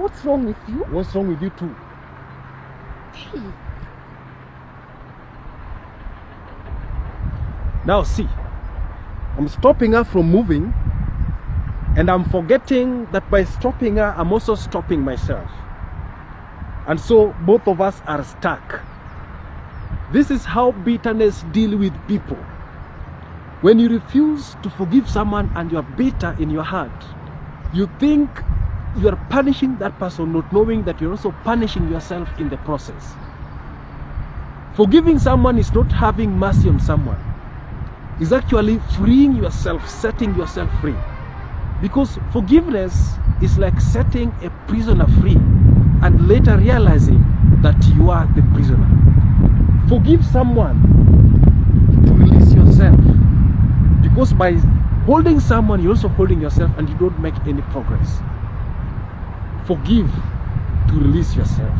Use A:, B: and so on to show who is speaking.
A: What's wrong with you?
B: What's wrong with you too?
A: Hey.
B: Now see, I'm stopping her from moving and I'm forgetting that by stopping her, I'm also stopping myself. And so both of us are stuck. This is how bitterness deal with people. When you refuse to forgive someone and you are bitter in your heart, you think you are punishing that person not knowing that you're also punishing yourself in the process. Forgiving someone is not having mercy on someone. It's actually freeing yourself, setting yourself free. Because forgiveness is like setting a prisoner free and later realizing that you are the prisoner. Forgive someone to release yourself. Because by holding someone, you're also holding yourself and you don't make any progress. Forgive to release yourself.